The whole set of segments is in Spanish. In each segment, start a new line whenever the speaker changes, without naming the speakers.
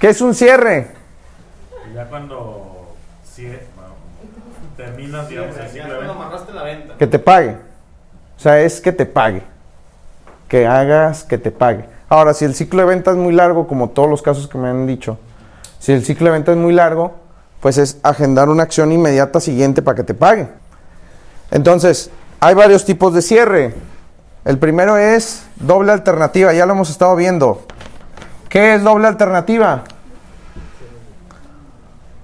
¿Qué es un cierre?
Y ya cuando cie- bueno, terminas, digamos, el
Ya
ciclo de
cuando
venta.
amarraste la venta.
Que te pague. O sea, es que te pague. Que hagas que te pague. Ahora, si el ciclo de venta es muy largo, como todos los casos que me han dicho, si el ciclo de venta es muy largo, pues es agendar una acción inmediata siguiente para que te pague. Entonces, hay varios tipos de cierre. El primero es doble alternativa, ya lo hemos estado viendo. ¿Qué es doble alternativa?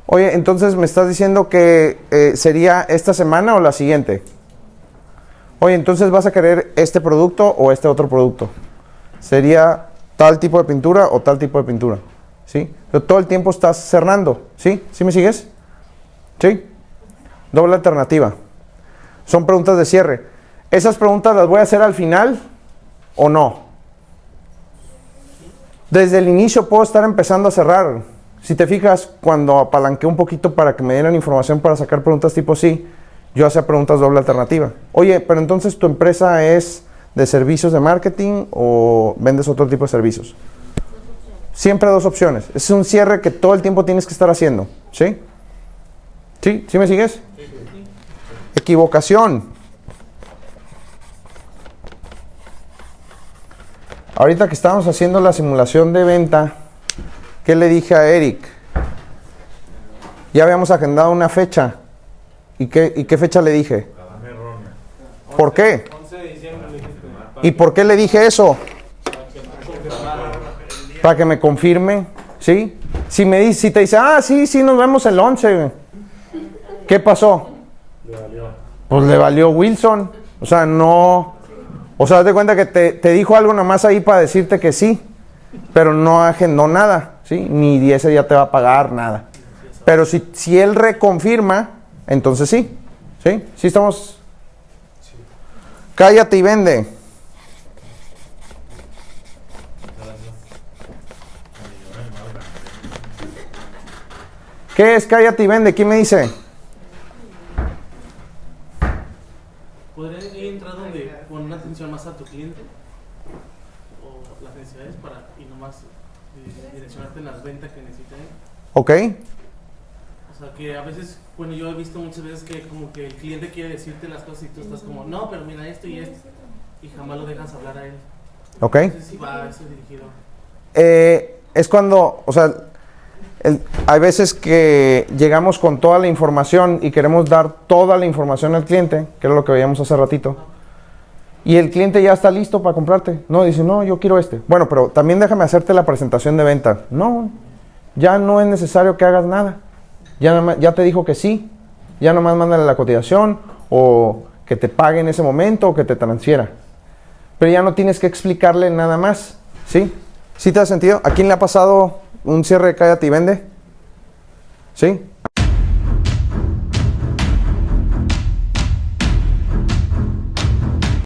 Oye, entonces me estás diciendo que eh, sería esta semana o la siguiente. Oye, entonces vas a querer este producto o este otro producto. Sería tal tipo de pintura o tal tipo de pintura. ¿Sí? Todo el tiempo estás cerrando. ¿Sí? ¿Sí me sigues? ¿Sí? Doble alternativa. Son preguntas de cierre. ¿Esas preguntas las voy a hacer al final o no? Desde el inicio puedo estar empezando a cerrar. Si te fijas, cuando apalanqué un poquito para que me dieran información para sacar preguntas tipo sí, yo hacía preguntas doble alternativa. Oye, pero entonces tu empresa es de servicios de marketing o vendes otro tipo de servicios. Siempre dos opciones. Es un cierre que todo el tiempo tienes que estar haciendo. ¿Sí? ¿Sí? ¿Sí me sigues? Equivocación. Ahorita que estábamos haciendo la simulación de venta, ¿qué le dije a Eric? Ya habíamos agendado una fecha. ¿Y qué, y qué fecha le dije? ¿Por qué?
11 de diciembre le dijiste.
¿Y por qué le dije eso? Para que me confirme, ¿sí? Si me dice, si te dice, ah, sí, sí, nos vemos el 11. ¿Qué pasó? Pues le valió Wilson. O sea, no. O sea, de cuenta que te, te dijo algo nomás ahí para decirte que sí, pero no agendó nada, ¿sí? Ni ese día te va a pagar nada. Pero si, si él reconfirma, entonces sí, ¿sí? ¿Sí estamos? Cállate y vende. ¿Qué es cállate y vende? ¿Quién me dice?
¿Podría ir donde poner atención más a tu cliente? O las necesidades para y nomás eh, direccionarte en las ventas que necesita él.
¿Ok?
O sea, que a veces, bueno, yo he visto muchas veces que como que el cliente quiere decirte las cosas y tú estás como, no, pero mira esto y esto. Y jamás lo dejas hablar a él.
¿Ok?
Si va eso dirigido.
Eh, es cuando, o sea, el- hay veces que llegamos con toda la información y queremos dar toda la información al cliente, que era lo que veíamos hace ratito. Y el cliente ya está listo para comprarte. No, dice, no, yo quiero este. Bueno, pero también déjame hacerte la presentación de venta. No, ya no es necesario que hagas nada. Ya, ya te dijo que sí. Ya nomás mándale la cotización o que te pague en ese momento o que te transfiera. Pero ya no tienes que explicarle nada más. ¿Sí? ¿Sí te ha sentido? ¿A quién le ha pasado un cierre de cállate y vende? ¿Sí?